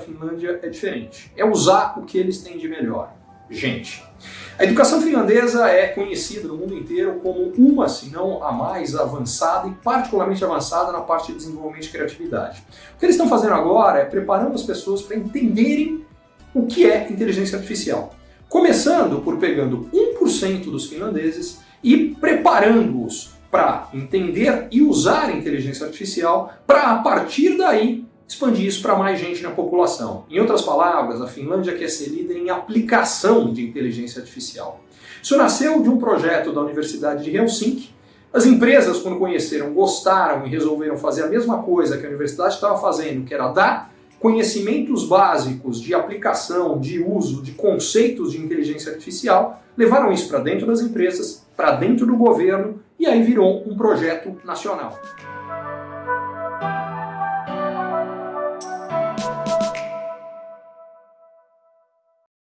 Finlândia é diferente. É usar o que eles têm de melhor. Gente. A educação finlandesa é conhecida no mundo inteiro como uma, se não a mais avançada e particularmente avançada na parte de desenvolvimento de criatividade. O que eles estão fazendo agora é preparando as pessoas para entenderem o que é inteligência artificial. Começando por pegando 1% dos finlandeses e preparando-os para entender e usar a inteligência artificial para, a partir daí, expandir isso para mais gente na população. Em outras palavras, a Finlândia quer ser líder em aplicação de inteligência artificial. Isso nasceu de um projeto da Universidade de Helsinki. As empresas, quando conheceram, gostaram e resolveram fazer a mesma coisa que a universidade estava fazendo, que era dar conhecimentos básicos de aplicação, de uso, de conceitos de inteligência artificial, levaram isso para dentro das empresas, para dentro do governo, e aí virou um projeto nacional.